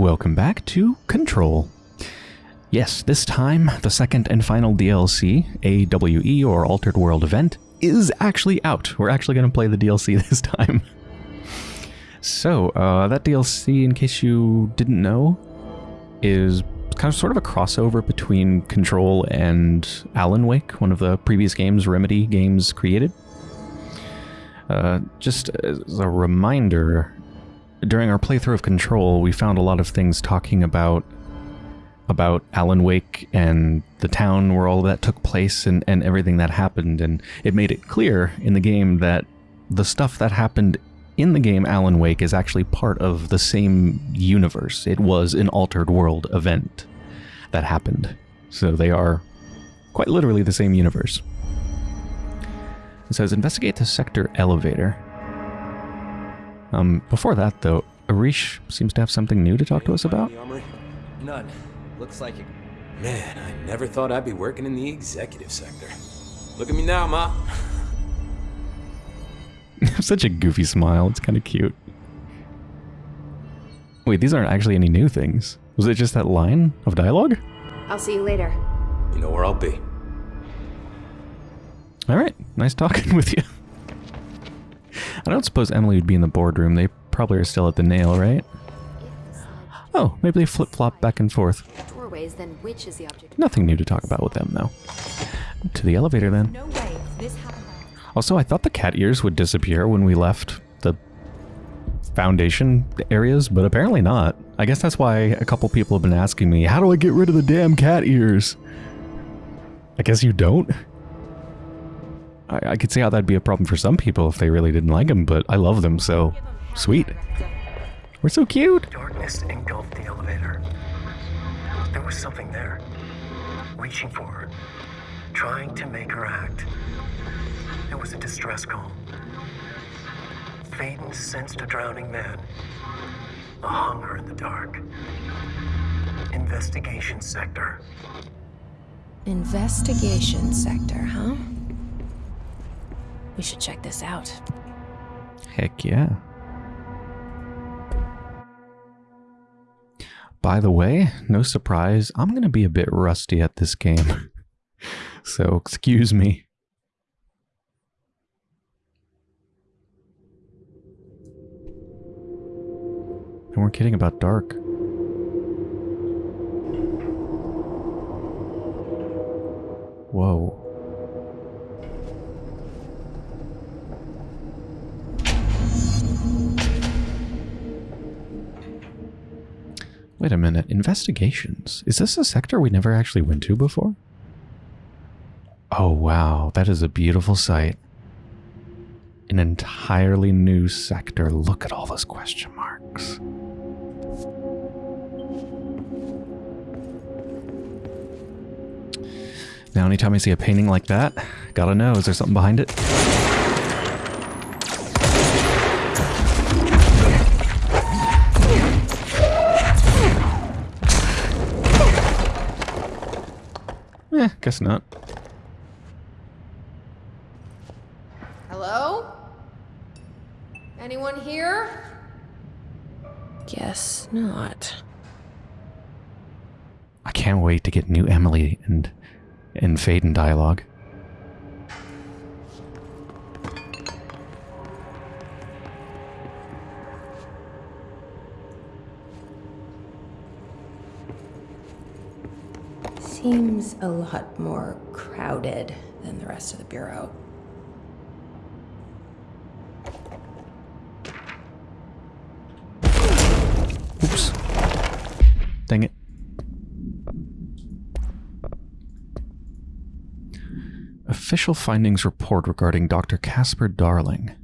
Welcome back to Control. Yes, this time, the second and final DLC, AWE or Altered World Event, is actually out. We're actually going to play the DLC this time. So, uh, that DLC, in case you didn't know, is kind of sort of a crossover between Control and Alan Wake, one of the previous games Remedy games created. Uh, just as a reminder, during our playthrough of Control, we found a lot of things talking about about Alan Wake and the town where all that took place and, and everything that happened, and it made it clear in the game that the stuff that happened in the game Alan Wake is actually part of the same universe. It was an altered world event that happened. So they are quite literally the same universe. It says investigate the sector elevator. Um, before that, though, Arish seems to have something new to talk to us about. None. Looks like it. Man, I never thought I'd be working in the executive sector. Look at me now, Ma. Such a goofy smile. It's kind of cute. Wait, these aren't actually any new things. Was it just that line of dialogue? I'll see you later. You know where I'll be. All right. Nice talking with you. I don't suppose Emily would be in the boardroom. They probably are still at the nail, right? Oh, maybe they flip-flop back and forth. Nothing new to talk about with them, though. To the elevator, then. Also, I thought the cat ears would disappear when we left the foundation areas, but apparently not. I guess that's why a couple people have been asking me, how do I get rid of the damn cat ears? I guess you don't? I, I could see how that'd be a problem for some people if they really didn't like them, but I love them, so sweet. We're so cute. Darkness engulfed the elevator. There was something there, reaching for her, trying to make her act. It was a distress call. Faden sensed a drowning man, a hunger in the dark. Investigation sector. Investigation sector, huh? We should check this out. Heck yeah. By the way, no surprise, I'm going to be a bit rusty at this game. so excuse me. And we're kidding about dark. Whoa. Wait a minute, investigations. Is this a sector we never actually went to before? Oh wow, that is a beautiful sight. An entirely new sector. Look at all those question marks. Now anytime I see a painting like that, gotta know, is there something behind it? Guess not. Hello? Anyone here? Guess not. I can't wait to get new Emily and and Faden dialogue. Seems a lot more crowded than the rest of the bureau. Oops. Dang it. Official findings report regarding Dr. Casper Darling.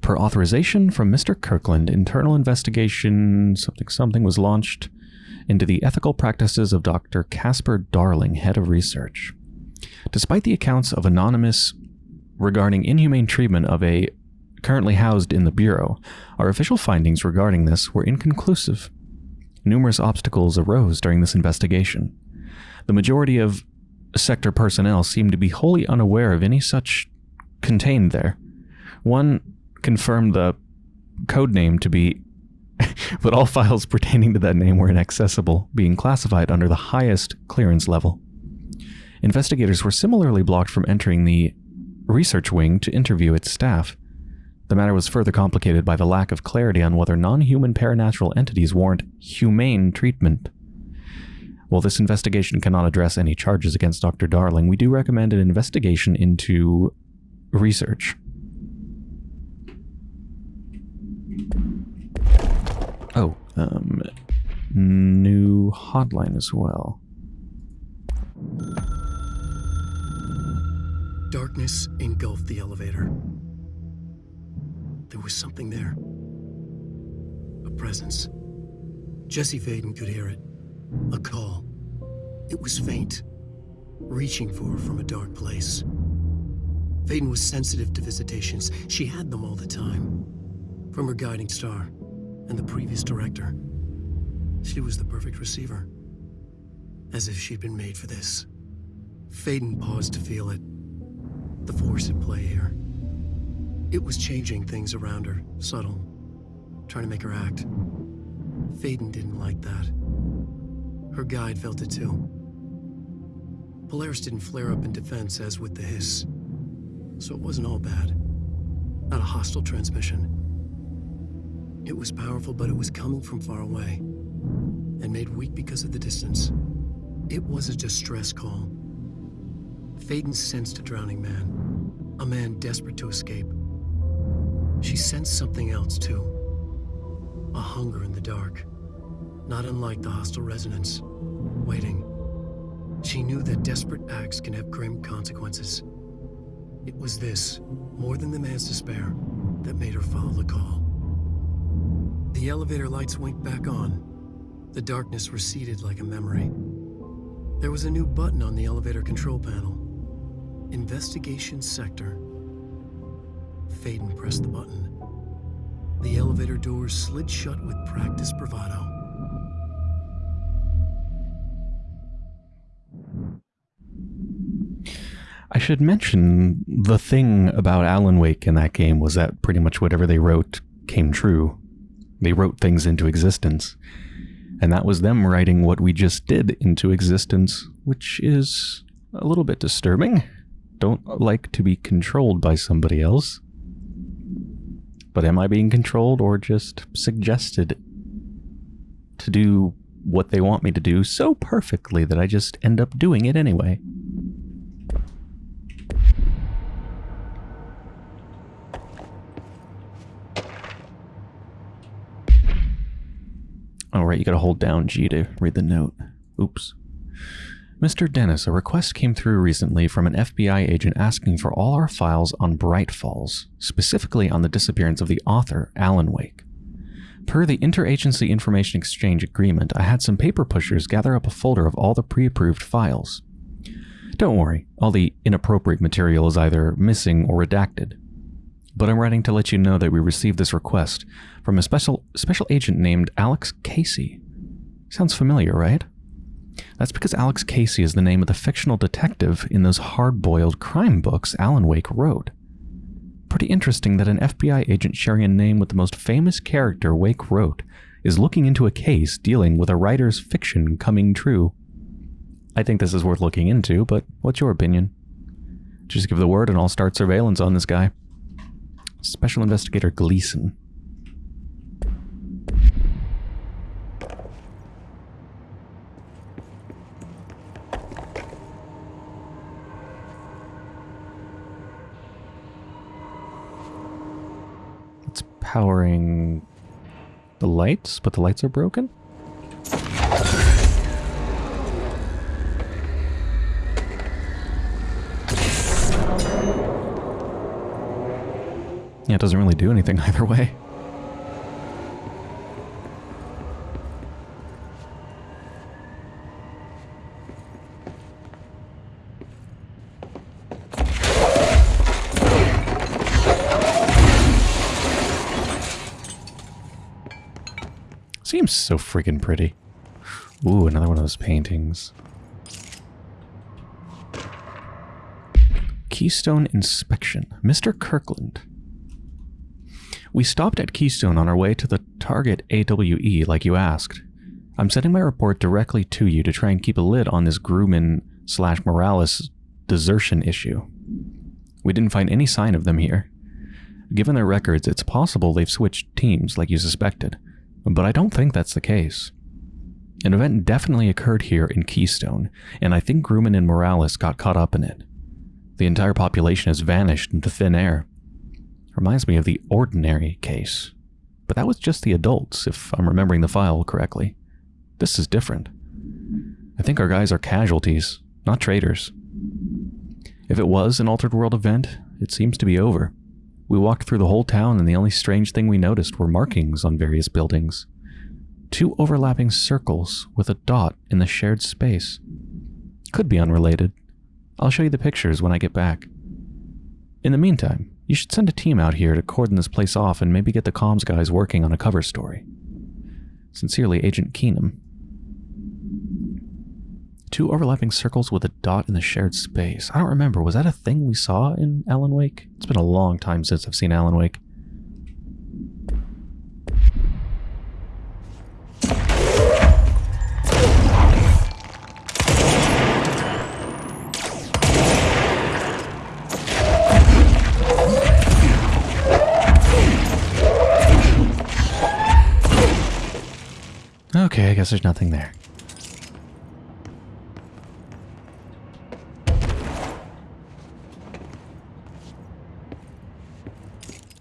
Per authorization from Mr. Kirkland, internal investigation something something was launched into the ethical practices of Dr. Casper Darling, head of research. Despite the accounts of Anonymous regarding inhumane treatment of a currently housed in the Bureau, our official findings regarding this were inconclusive. Numerous obstacles arose during this investigation. The majority of sector personnel seemed to be wholly unaware of any such contained there. One confirmed the code name to be but all files pertaining to that name were inaccessible, being classified under the highest clearance level. Investigators were similarly blocked from entering the research wing to interview its staff. The matter was further complicated by the lack of clarity on whether non-human paranatural entities warrant humane treatment. While this investigation cannot address any charges against Dr. Darling, we do recommend an investigation into research. Oh, um, new hotline as well. Darkness engulfed the elevator. There was something there. A presence. Jesse Faden could hear it. A call. It was faint, reaching for her from a dark place. Faden was sensitive to visitations. She had them all the time. From her guiding star and the previous director. She was the perfect receiver. As if she'd been made for this. Faden paused to feel it. The force at play here. It was changing things around her, subtle, trying to make her act. Faden didn't like that. Her guide felt it too. Polaris didn't flare up in defense as with the hiss. So it wasn't all bad. Not a hostile transmission. It was powerful, but it was coming from far away. And made weak because of the distance. It was a distress call. Faden sensed a drowning man. A man desperate to escape. She sensed something else, too. A hunger in the dark. Not unlike the hostile resonance. Waiting. She knew that desperate acts can have grim consequences. It was this, more than the man's despair, that made her follow the call. The elevator lights winked back on. The darkness receded like a memory. There was a new button on the elevator control panel. Investigation Sector. Faden pressed the button. The elevator doors slid shut with practiced bravado. I should mention the thing about Alan Wake in that game was that pretty much whatever they wrote came true. They wrote things into existence. And that was them writing what we just did into existence, which is a little bit disturbing. Don't like to be controlled by somebody else. But am I being controlled or just suggested to do what they want me to do so perfectly that I just end up doing it anyway? All right, you gotta hold down G to read the note. Oops. Mr. Dennis, a request came through recently from an FBI agent asking for all our files on Bright Falls, specifically on the disappearance of the author, Alan Wake. Per the Interagency Information Exchange Agreement, I had some paper pushers gather up a folder of all the pre-approved files. Don't worry, all the inappropriate material is either missing or redacted. But I'm writing to let you know that we received this request from a special special agent named Alex Casey. Sounds familiar, right? That's because Alex Casey is the name of the fictional detective in those hard-boiled crime books Alan Wake wrote. Pretty interesting that an FBI agent sharing a name with the most famous character Wake wrote is looking into a case dealing with a writer's fiction coming true. I think this is worth looking into, but what's your opinion? Just give the word and I'll start surveillance on this guy. Special Investigator Gleason. It's powering the lights, but the lights are broken? It doesn't really do anything either way. Seems so freaking pretty. Ooh, another one of those paintings. Keystone Inspection. Mr. Kirkland. We stopped at Keystone on our way to the Target AWE, like you asked. I'm sending my report directly to you to try and keep a lid on this Grumman slash Morales desertion issue. We didn't find any sign of them here. Given their records, it's possible they've switched teams like you suspected, but I don't think that's the case. An event definitely occurred here in Keystone, and I think Grumman and Morales got caught up in it. The entire population has vanished into thin air. Reminds me of the ordinary case. But that was just the adults, if I'm remembering the file correctly. This is different. I think our guys are casualties, not traitors. If it was an Altered World event, it seems to be over. We walked through the whole town and the only strange thing we noticed were markings on various buildings. Two overlapping circles with a dot in the shared space. Could be unrelated. I'll show you the pictures when I get back. In the meantime, you should send a team out here to cordon this place off and maybe get the comms guys working on a cover story. Sincerely, Agent Keenum. Two overlapping circles with a dot in the shared space. I don't remember. Was that a thing we saw in Alan Wake? It's been a long time since I've seen Alan Wake. Okay, I guess there's nothing there.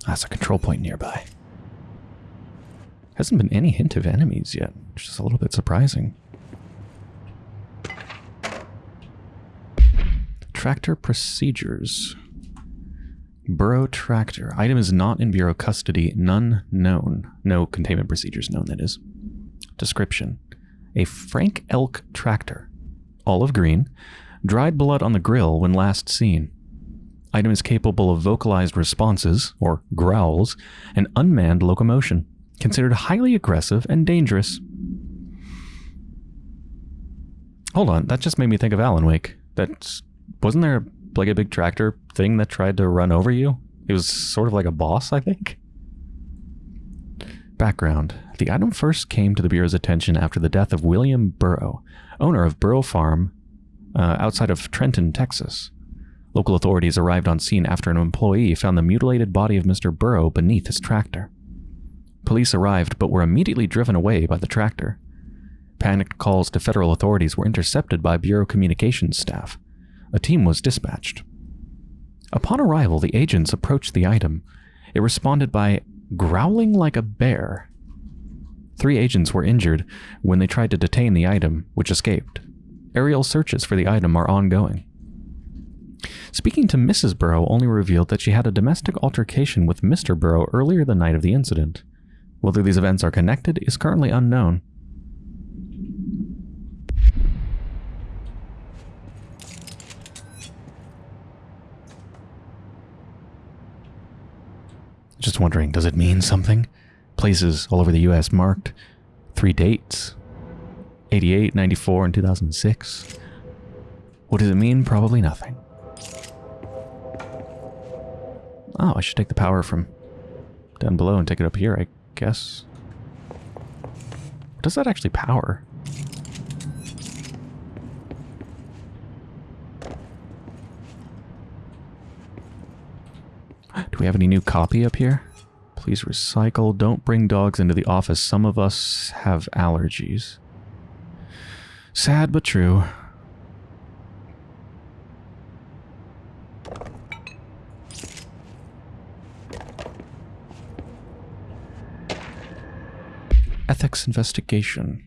Ah, That's a control point nearby. Hasn't been any hint of enemies yet, which is a little bit surprising. Tractor procedures. Bureau tractor. Item is not in Bureau custody. None known. No containment procedures known, that is. Description. A Frank Elk tractor. Olive green. Dried blood on the grill when last seen. Item is capable of vocalized responses, or growls, and unmanned locomotion. Considered highly aggressive and dangerous. Hold on, that just made me think of Alan Wake. That's wasn't there like a big tractor thing that tried to run over you? It was sort of like a boss, I think. Background. The item first came to the Bureau's attention after the death of William Burrow, owner of Burrow Farm uh, outside of Trenton, Texas. Local authorities arrived on scene after an employee found the mutilated body of Mr. Burrow beneath his tractor. Police arrived but were immediately driven away by the tractor. Panicked calls to federal authorities were intercepted by Bureau communications staff. A team was dispatched. Upon arrival, the agents approached the item. It responded by growling like a bear. Three agents were injured when they tried to detain the item, which escaped. Aerial searches for the item are ongoing. Speaking to Mrs. Burrow only revealed that she had a domestic altercation with Mr. Burrow earlier the night of the incident. Whether these events are connected is currently unknown. Just wondering, does it mean something? Places all over the US marked three dates 88, 94, and 2006. What does it mean? Probably nothing. Oh, I should take the power from down below and take it up here, I guess. What does that actually power? Do we have any new copy up here? Please recycle. Don't bring dogs into the office. Some of us have allergies. Sad but true. Ethics investigation.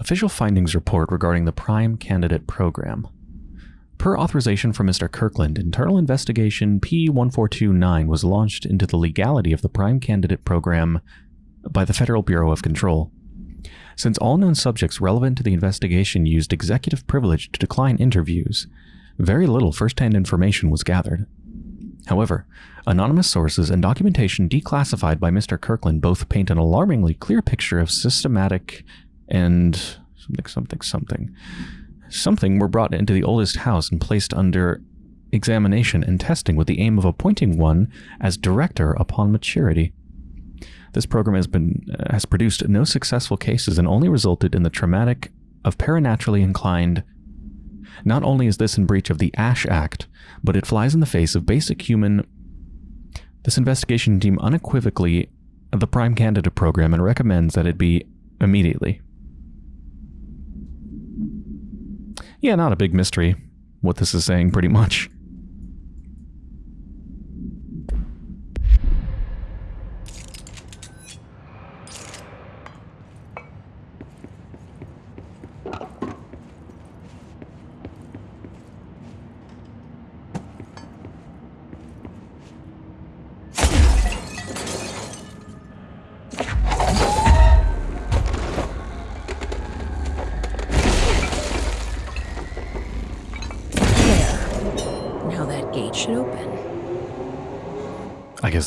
Official findings report regarding the Prime Candidate Program. Per authorization from Mr. Kirkland, internal investigation P1429 was launched into the legality of the Prime Candidate Program by the Federal Bureau of Control. Since all known subjects relevant to the investigation used executive privilege to decline interviews, very little first-hand information was gathered. However, anonymous sources and documentation declassified by Mr. Kirkland both paint an alarmingly clear picture of systematic and something, something, something. Something were brought into the oldest house and placed under examination and testing with the aim of appointing one as director upon maturity. This program has been uh, has produced no successful cases and only resulted in the traumatic of paranaturally inclined. Not only is this in breach of the Ash Act, but it flies in the face of basic human. This investigation team unequivocally the prime candidate program and recommends that it be immediately. Yeah, not a big mystery what this is saying pretty much.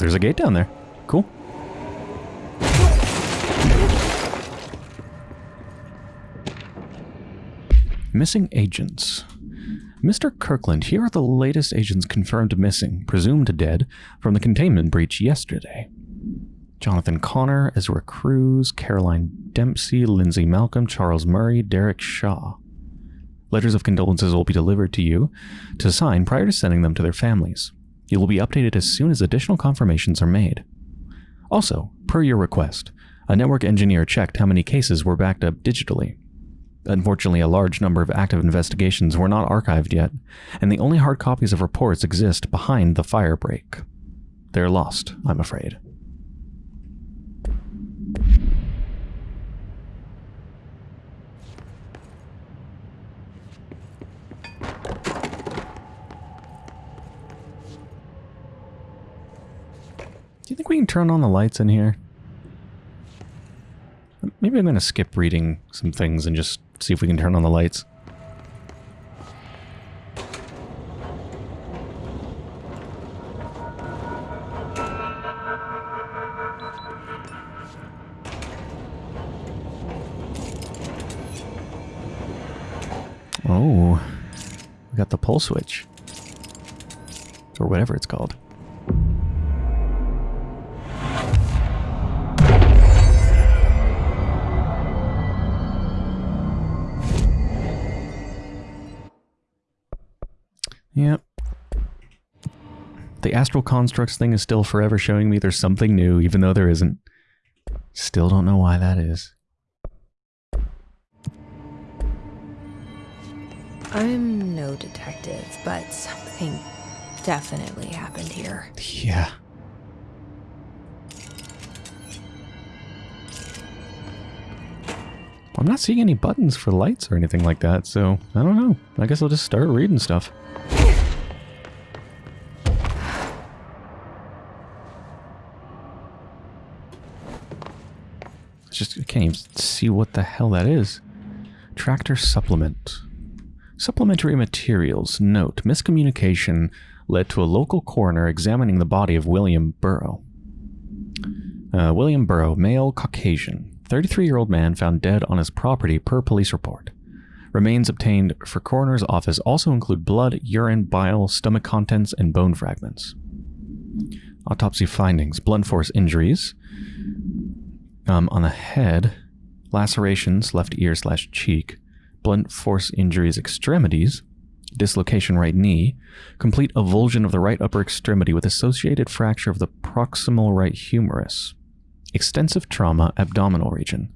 There's a gate down there. Cool. Missing agents. Mr. Kirkland, here are the latest agents confirmed missing, presumed dead, from the containment breach yesterday. Jonathan Connor, Ezra Cruz, Caroline Dempsey, Lindsay Malcolm, Charles Murray, Derek Shaw. Letters of condolences will be delivered to you to sign prior to sending them to their families. You will be updated as soon as additional confirmations are made. Also, per your request, a network engineer checked how many cases were backed up digitally. Unfortunately, a large number of active investigations were not archived yet, and the only hard copies of reports exist behind the firebreak. They're lost, I'm afraid. Do you think we can turn on the lights in here? Maybe I'm going to skip reading some things and just see if we can turn on the lights. Oh, we got the pull switch. Or whatever it's called. Yep. The astral constructs thing is still forever showing me there's something new, even though there isn't. Still don't know why that is. I'm no detective, but something definitely happened here. Yeah. I'm not seeing any buttons for lights or anything like that, so I don't know. I guess I'll just start reading stuff. Can't even see what the hell that is. Tractor supplement. Supplementary materials. Note, miscommunication led to a local coroner examining the body of William Burrow. Uh, William Burrow, male, Caucasian, 33-year-old man found dead on his property per police report. Remains obtained for coroner's office also include blood, urine, bile, stomach contents, and bone fragments. Autopsy findings, blunt force injuries um, on the head, lacerations, left ear slash cheek, blunt force injuries extremities, dislocation right knee, complete avulsion of the right upper extremity with associated fracture of the proximal right humerus, extensive trauma abdominal region,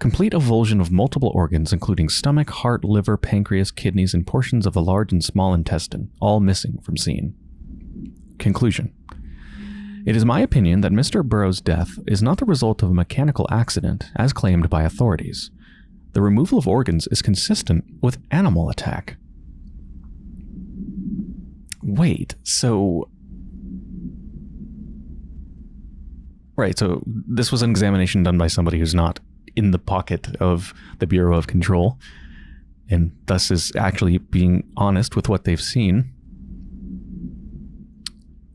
complete avulsion of multiple organs including stomach, heart, liver, pancreas, kidneys, and portions of the large and small intestine, all missing from scene. Conclusion. It is my opinion that Mr. Burrow's death is not the result of a mechanical accident, as claimed by authorities. The removal of organs is consistent with animal attack. Wait, so... Right, so this was an examination done by somebody who's not in the pocket of the Bureau of Control, and thus is actually being honest with what they've seen.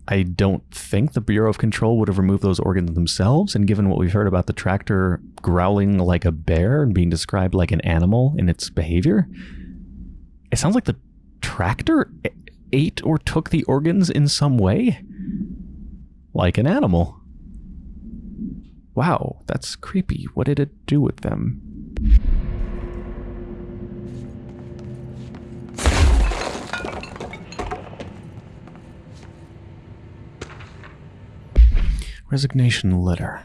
I don't think the Bureau of Control would have removed those organs themselves, and given what we've heard about the tractor growling like a bear and being described like an animal in its behavior, it sounds like the tractor ate or took the organs in some way. Like an animal. Wow, that's creepy. What did it do with them? Resignation letter.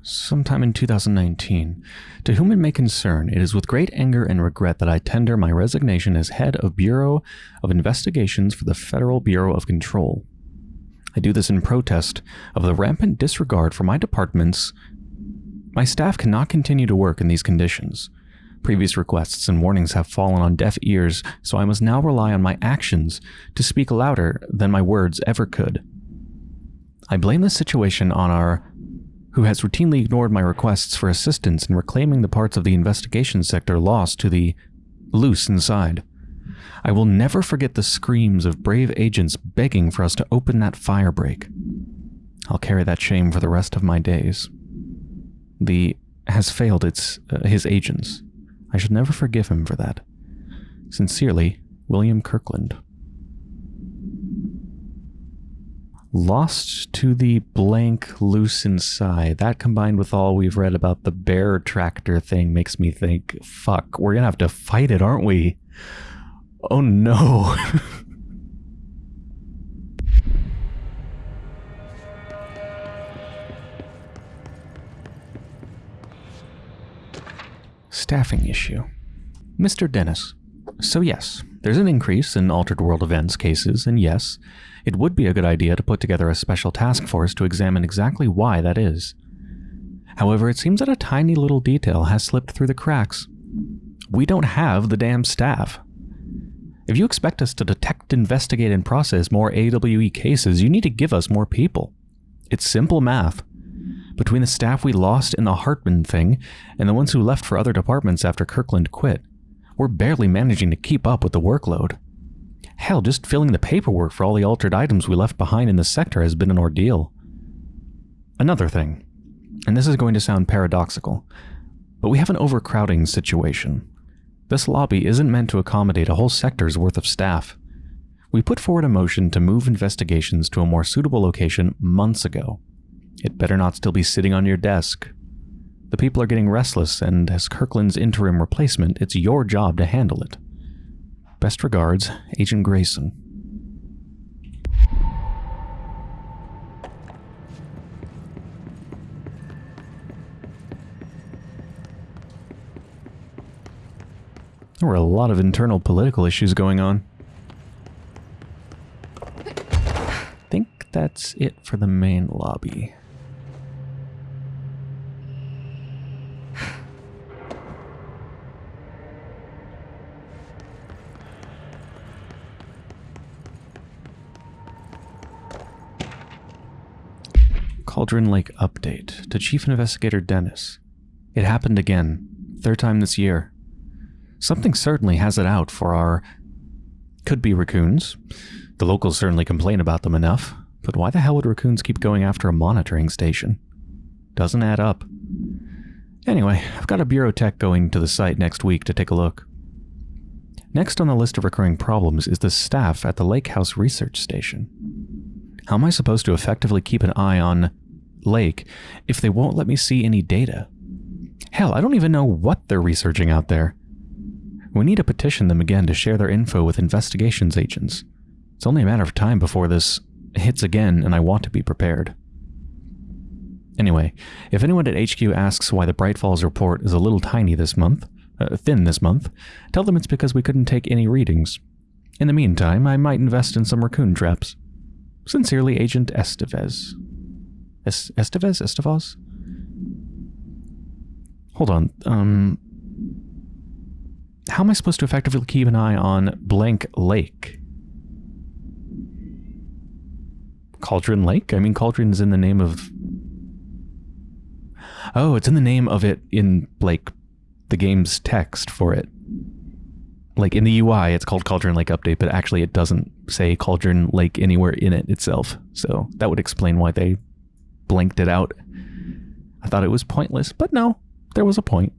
Sometime in 2019. To whom it may concern, it is with great anger and regret that I tender my resignation as head of Bureau of Investigations for the Federal Bureau of Control. I do this in protest of the rampant disregard for my departments. My staff cannot continue to work in these conditions. Previous requests and warnings have fallen on deaf ears, so I must now rely on my actions to speak louder than my words ever could. I blame this situation on our who has routinely ignored my requests for assistance in reclaiming the parts of the investigation sector lost to the loose inside. I will never forget the screams of brave agents begging for us to open that firebreak. I'll carry that shame for the rest of my days. The has failed its uh, his agents. I should never forgive him for that. Sincerely, William Kirkland. Lost to the blank loose inside. That combined with all we've read about the bear tractor thing makes me think, fuck, we're gonna have to fight it, aren't we? Oh no. Staffing issue. Mr. Dennis. So yes, there's an increase in Altered World events cases, and yes, it would be a good idea to put together a special task force to examine exactly why that is. However, it seems that a tiny little detail has slipped through the cracks. We don't have the damn staff. If you expect us to detect, investigate, and process more AWE cases, you need to give us more people. It's simple math. Between the staff we lost in the Hartman thing and the ones who left for other departments after Kirkland quit, we're barely managing to keep up with the workload. Hell, just filling the paperwork for all the altered items we left behind in the sector has been an ordeal. Another thing, and this is going to sound paradoxical, but we have an overcrowding situation. This lobby isn't meant to accommodate a whole sector's worth of staff. We put forward a motion to move investigations to a more suitable location months ago. It better not still be sitting on your desk. The people are getting restless, and as Kirkland's interim replacement, it's your job to handle it. Best regards, Agent Grayson. There were a lot of internal political issues going on. I think that's it for the main lobby. Cauldron Lake update to Chief Investigator Dennis. It happened again, third time this year. Something certainly has it out for our... Could be raccoons. The locals certainly complain about them enough, but why the hell would raccoons keep going after a monitoring station? Doesn't add up. Anyway, I've got a bureau tech going to the site next week to take a look. Next on the list of recurring problems is the staff at the Lake House Research Station. How am I supposed to effectively keep an eye on Lake if they won't let me see any data? Hell, I don't even know what they're researching out there. We need to petition them again to share their info with investigations agents. It's only a matter of time before this hits again, and I want to be prepared. Anyway, if anyone at HQ asks why the Bright Falls report is a little tiny this month, uh, thin this month, tell them it's because we couldn't take any readings. In the meantime, I might invest in some raccoon traps. Sincerely, Agent Estevez. Es Estevez? Estevaz? Hold on, um... How am I supposed to effectively keep an eye on blank lake? Cauldron Lake? I mean, Cauldron is in the name of... Oh, it's in the name of it in, like, the game's text for it. Like, in the UI, it's called Cauldron Lake Update, but actually it doesn't say Cauldron Lake anywhere in it itself. So that would explain why they Blinked it out. I thought it was pointless, but no, there was a point.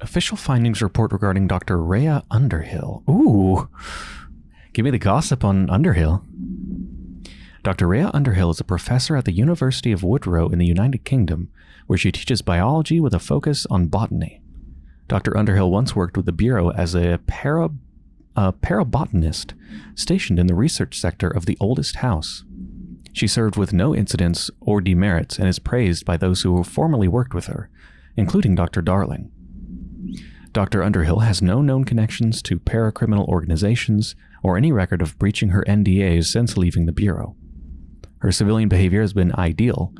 Official findings report regarding Dr. Rhea Underhill. Ooh. Give me the gossip on Underhill. Dr. Rhea Underhill is a professor at the University of Woodrow in the United Kingdom, where she teaches biology with a focus on botany. Dr. Underhill once worked with the Bureau as a, para, a parabotanist stationed in the research sector of the oldest house. She served with no incidents or demerits and is praised by those who formerly worked with her, including Dr. Darling. Dr. Underhill has no known connections to paracriminal organizations or any record of breaching her NDAs since leaving the Bureau. Her civilian behavior has been ideal,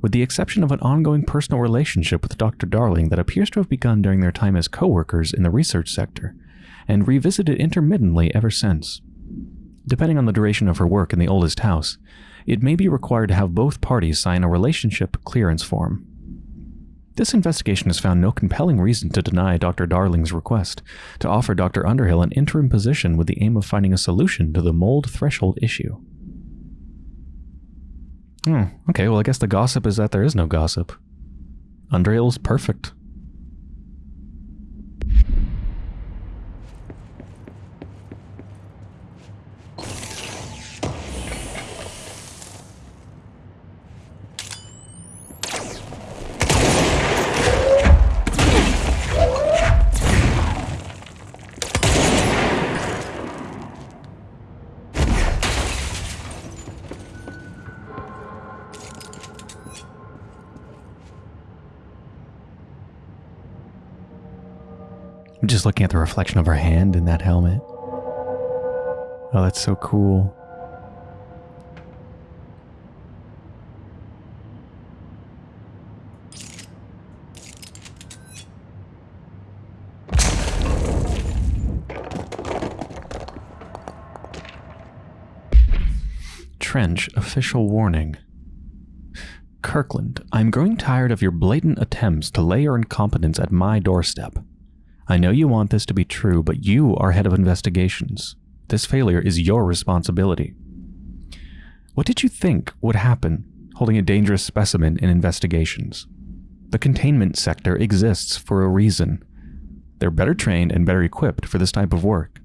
with the exception of an ongoing personal relationship with Dr. Darling that appears to have begun during their time as co-workers in the research sector, and revisited intermittently ever since. Depending on the duration of her work in the oldest house, it may be required to have both parties sign a relationship clearance form. This investigation has found no compelling reason to deny Dr. Darling's request to offer Dr. Underhill an interim position with the aim of finding a solution to the mold threshold issue. Hmm, okay, well I guess the gossip is that there is no gossip. Underhill's perfect. Just looking at the reflection of her hand in that helmet. Oh, that's so cool. Trench official warning. Kirkland, I'm growing tired of your blatant attempts to lay your incompetence at my doorstep. I know you want this to be true, but you are head of investigations. This failure is your responsibility. What did you think would happen holding a dangerous specimen in investigations? The containment sector exists for a reason. They're better trained and better equipped for this type of work.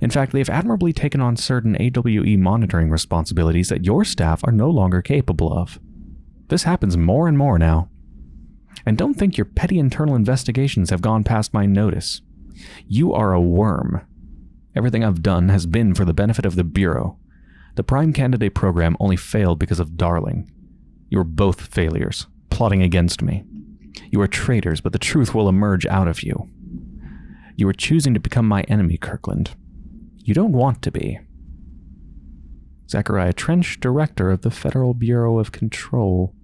In fact, they've admirably taken on certain AWE monitoring responsibilities that your staff are no longer capable of. This happens more and more now. And don't think your petty internal investigations have gone past my notice. You are a worm. Everything I've done has been for the benefit of the Bureau. The Prime Candidate program only failed because of Darling. You are both failures, plotting against me. You are traitors, but the truth will emerge out of you. You are choosing to become my enemy, Kirkland. You don't want to be. Zachariah Trench, Director of the Federal Bureau of Control.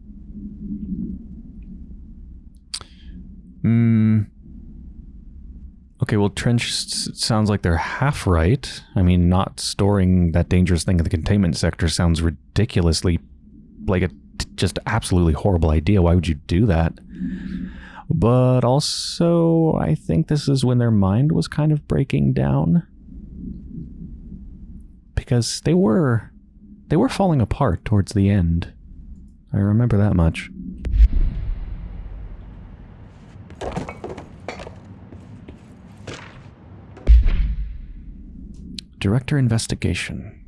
Hmm. Okay, well, Trench sounds like they're half right. I mean, not storing that dangerous thing in the containment sector sounds ridiculously like a just absolutely horrible idea. Why would you do that? But also, I think this is when their mind was kind of breaking down. Because they were they were falling apart towards the end. I remember that much. Director Investigation.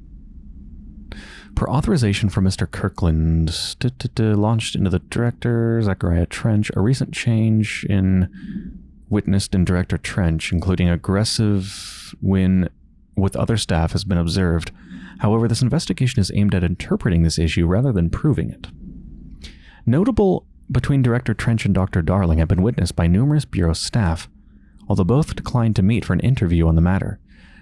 Per authorization from Mr. Kirkland, launched into the Director, Zachariah Trench, a recent change in witnessed in Director Trench, including aggressive when with other staff, has been observed. However, this investigation is aimed at interpreting this issue rather than proving it. Notable between Director Trench and Dr. Darling have been witnessed by numerous Bureau staff, although both declined to meet for an interview on the matter.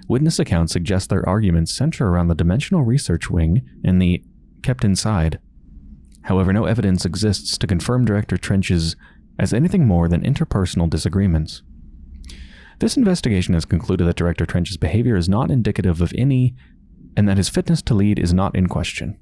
Witness accounts suggest their arguments center around the Dimensional Research Wing and the kept inside. However, no evidence exists to confirm Director Trench's as anything more than interpersonal disagreements. This investigation has concluded that Director Trench's behavior is not indicative of any, and that his fitness to lead is not in question.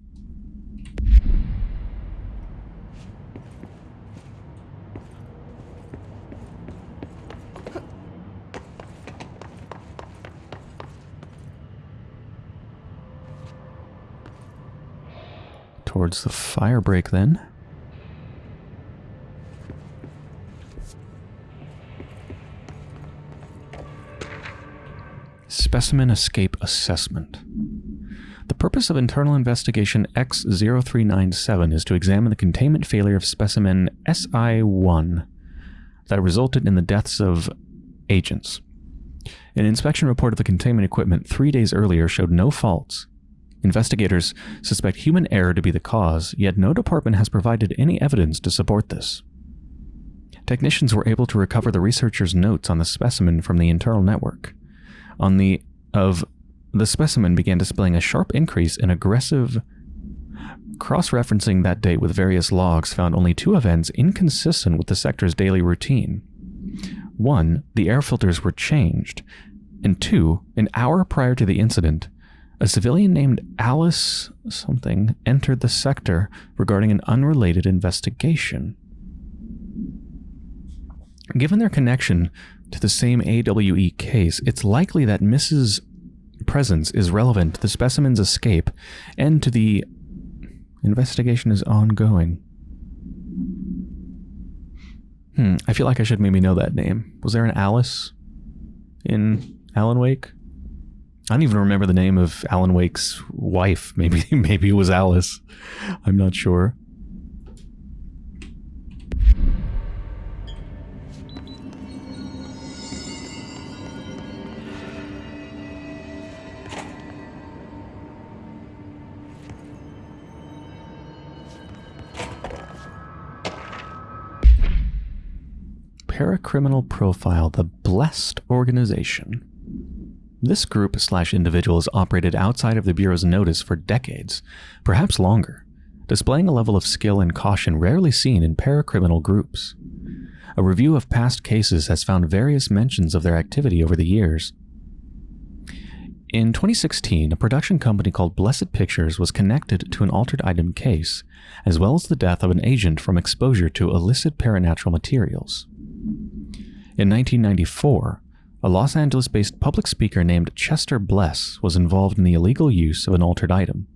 towards the fire break then. Specimen Escape Assessment. The purpose of Internal Investigation X0397 is to examine the containment failure of specimen SI1 that resulted in the deaths of agents. An inspection report of the containment equipment three days earlier showed no faults, Investigators suspect human error to be the cause, yet no department has provided any evidence to support this. Technicians were able to recover the researchers' notes on the specimen from the internal network. On the of the specimen began displaying a sharp increase in aggressive cross-referencing that date with various logs found only two events inconsistent with the sector's daily routine. One, the air filters were changed, and two, an hour prior to the incident, a civilian named Alice something entered the sector regarding an unrelated investigation. Given their connection to the same AWE case, it's likely that Mrs. Presence is relevant to the specimen's escape and to the investigation is ongoing. Hmm, I feel like I should maybe know that name. Was there an Alice in Alan Wake? I don't even remember the name of Alan Wake's wife. Maybe maybe it was Alice. I'm not sure. Paracriminal Profile, the Blessed Organization. This group slash individual has operated outside of the Bureau's notice for decades, perhaps longer, displaying a level of skill and caution rarely seen in paracriminal groups. A review of past cases has found various mentions of their activity over the years. In 2016, a production company called Blessed Pictures was connected to an altered item case, as well as the death of an agent from exposure to illicit paranatural materials. In 1994, a Los Angeles-based public speaker named Chester Bless was involved in the illegal use of an altered item.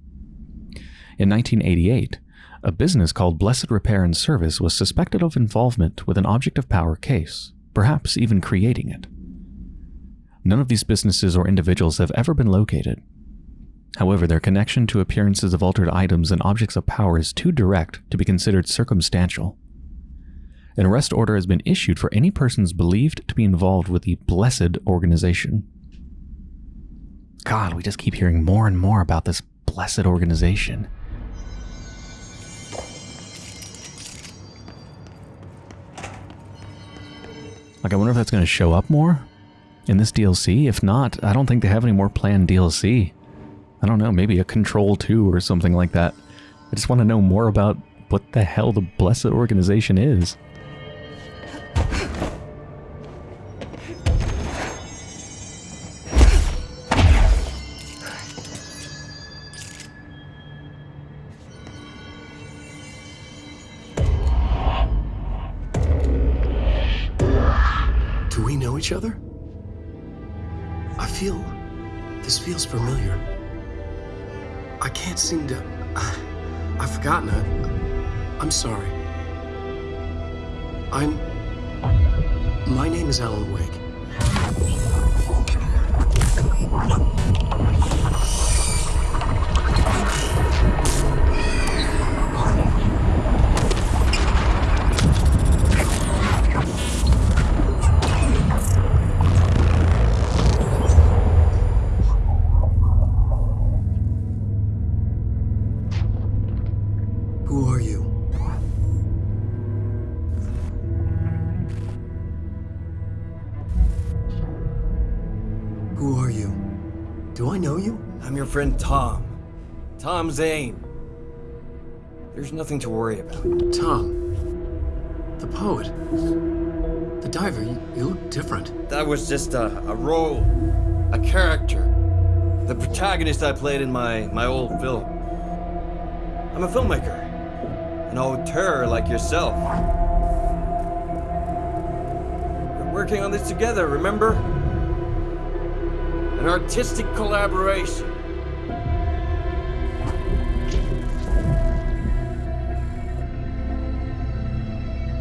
In 1988, a business called Blessed Repair and Service was suspected of involvement with an object of power case, perhaps even creating it. None of these businesses or individuals have ever been located. However, their connection to appearances of altered items and objects of power is too direct to be considered circumstantial. An arrest order has been issued for any persons believed to be involved with the Blessed organization. God, we just keep hearing more and more about this blessed organization. Like, I wonder if that's going to show up more in this DLC. If not, I don't think they have any more planned DLC. I don't know, maybe a Control 2 or something like that. I just want to know more about what the hell the Blessed Organization is. Do we know each other? I feel. This feels familiar. I can't seem to. I've forgotten it. I'm sorry. I'm. My name is Alan Wake. Friend Tom. Tom Zane. There's nothing to worry about. Tom. The poet. The diver. You, you look different. That was just a, a role, a character. The protagonist I played in my, my old film. I'm a filmmaker. An auteur like yourself. We're working on this together, remember? An artistic collaboration.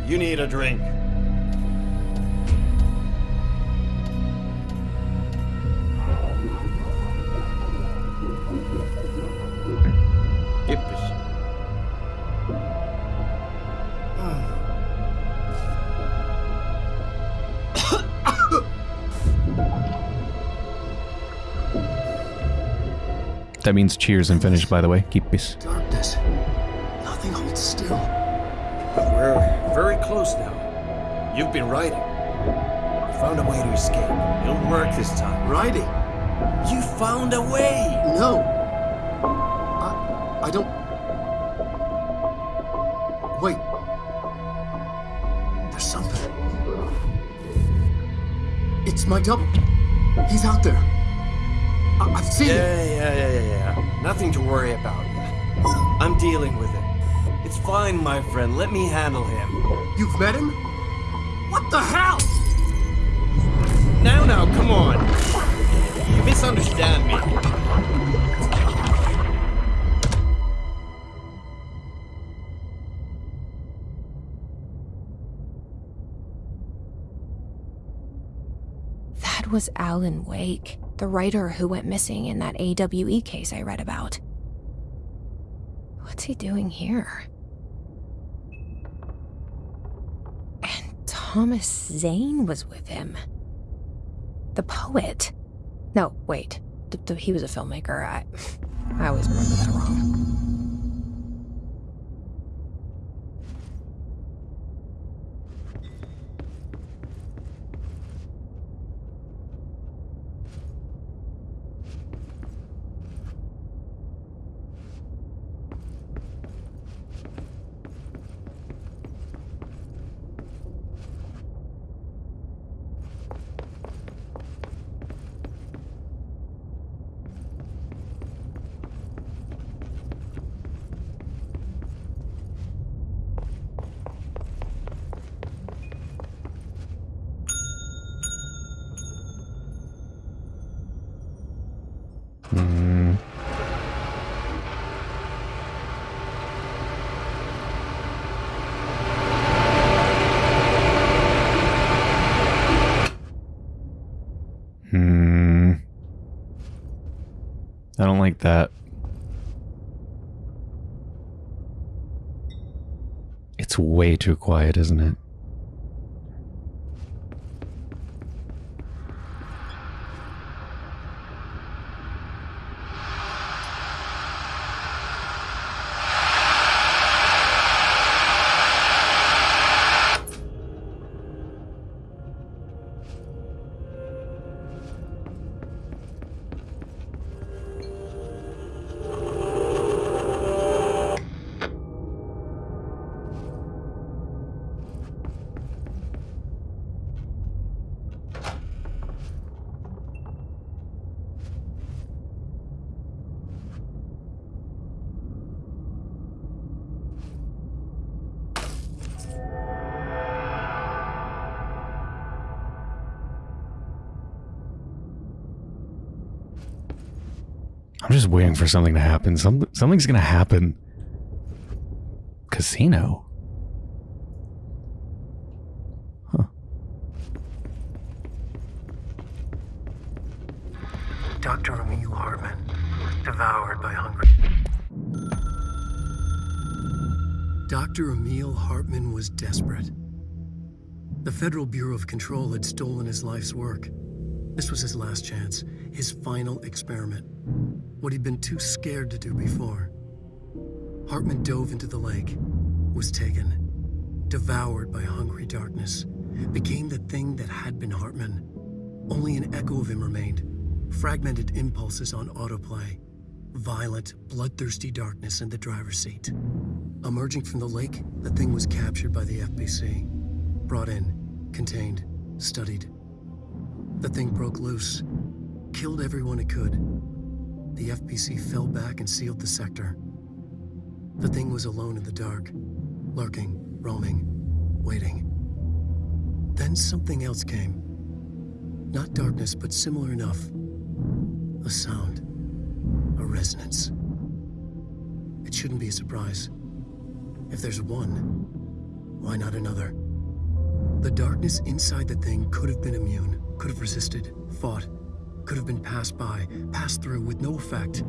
You need a drink. That means cheers and Finnish, by the way. Kippis. Darkness. Nothing holds still. But we're very close now. You've been riding. You found a way to escape. It'll work this time. Riding. You found a way! No. I. I don't. Wait. There's something. It's my double. He's out there. I- I've seen Yeah, him. yeah, yeah, yeah, yeah. Nothing to worry about. I'm dealing with it. It's fine, my friend. Let me handle him. You've met him? What the hell? Now, now, come on. You misunderstand me. That was Alan Wake, the writer who went missing in that AWE case I read about. What's he doing here? And Thomas Zane was with him. The poet. No, wait. Th- th- he was a filmmaker. I, I always remember that wrong. Like that. It's way too quiet, isn't it? Just waiting for something to happen. Some, something's gonna happen. Casino. Dr. Emil Hartman, devoured by hunger. Dr. Emil Hartman was desperate. The Federal Bureau of Control had stolen his life's work. This was his last chance, his final experiment. What he'd been too scared to do before. Hartman dove into the lake, was taken, devoured by hungry darkness, became the thing that had been Hartman. Only an echo of him remained, fragmented impulses on autoplay, violent, bloodthirsty darkness in the driver's seat. Emerging from the lake, the thing was captured by the FBC, brought in, contained, studied. The thing broke loose, killed everyone it could. The FBC fell back and sealed the sector. The thing was alone in the dark, lurking, roaming, waiting. Then something else came. Not darkness, but similar enough. A sound. A resonance. It shouldn't be a surprise. If there's one, why not another? The darkness inside the thing could have been immune, could have resisted, fought, could have been passed by, passed through with no effect.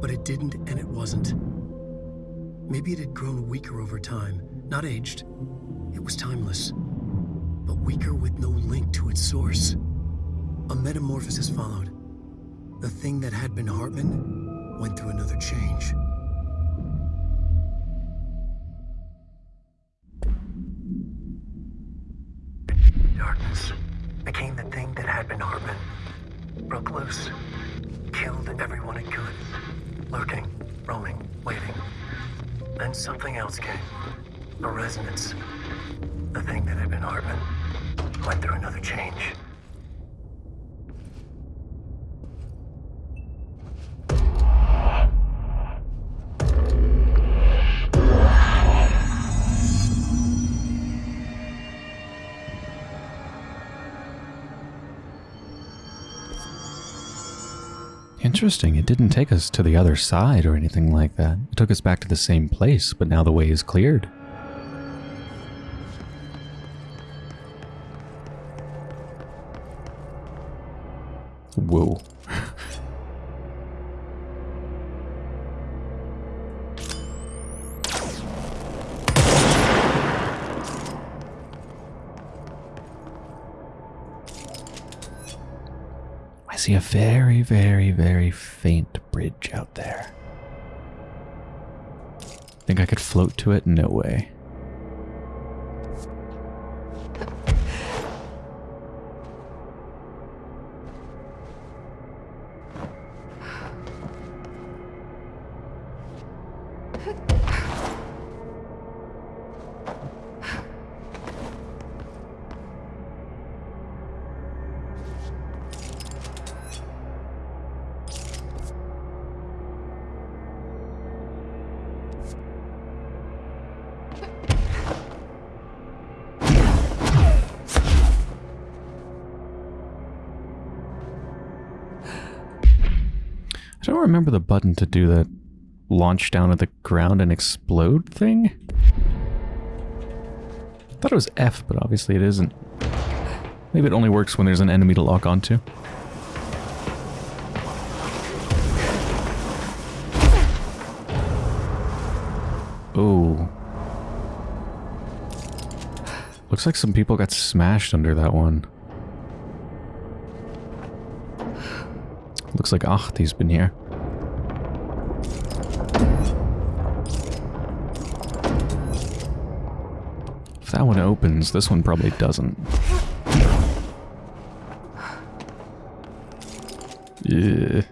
But it didn't and it wasn't. Maybe it had grown weaker over time, not aged. It was timeless, but weaker with no link to its source. A metamorphosis followed. The thing that had been Hartman went through another change. Darkness became the thing that had been Hartman. Broke loose. Killed everyone it could. Lurking, roaming, waiting. Then something else came. A resonance. The thing that had been Hartman went through another change. Interesting. It didn't take us to the other side or anything like that. It took us back to the same place, but now the way is cleared. Whoa. Very, very, very faint bridge out there. Think I could float to it? No way. Don't remember the button to do that launch down at the ground and explode thing. I thought it was F, but obviously it isn't. Maybe it only works when there's an enemy to lock onto. Oh. Looks like some people got smashed under that one. Looks like Ahti's been here. That one opens, this one probably doesn't. Yeah.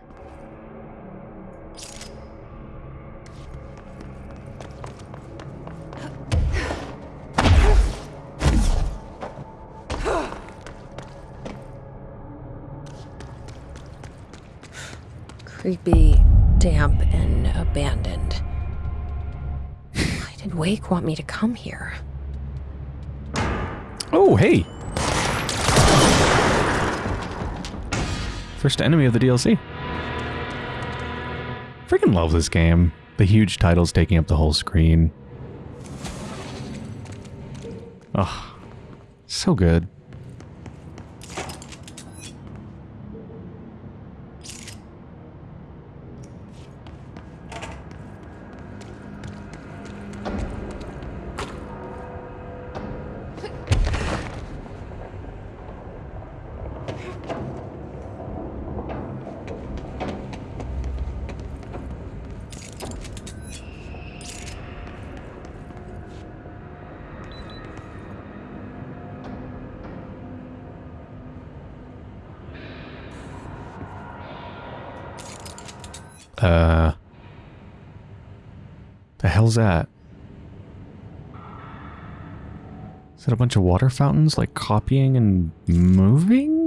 Creepy, damp, and abandoned. Why did Wake want me to First enemy of the DLC. Freaking love this game. The huge titles taking up the whole screen. Oh, so good. Hell's that? Is that a bunch of water fountains, like copying and moving?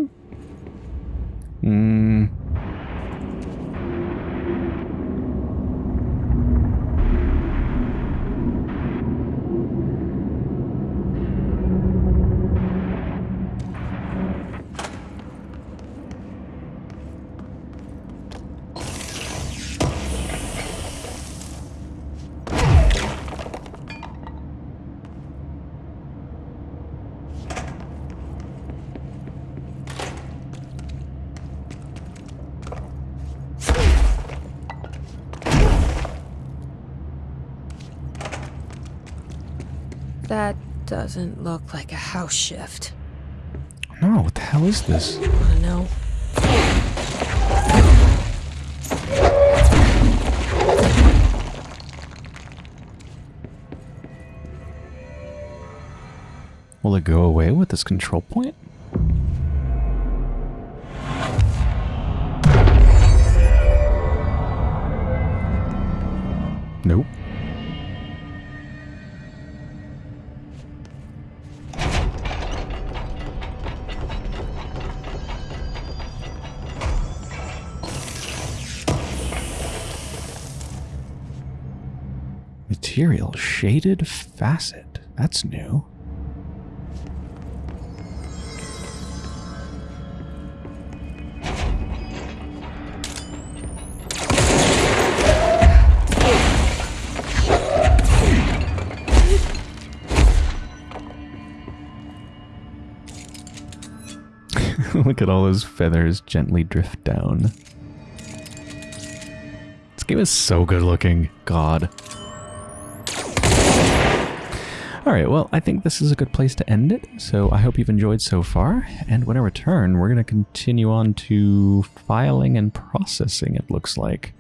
That doesn't look like a house shift. No, what the hell is this? Want to know. Will it go away with this control point? Material shaded facet. That's new. Look at all those feathers gently drift down. This game is so good looking. God. Alright, well, I think this is a good place to end it. So I hope you've enjoyed so far. And when I return, we're going to continue on to filing and processing, it looks like.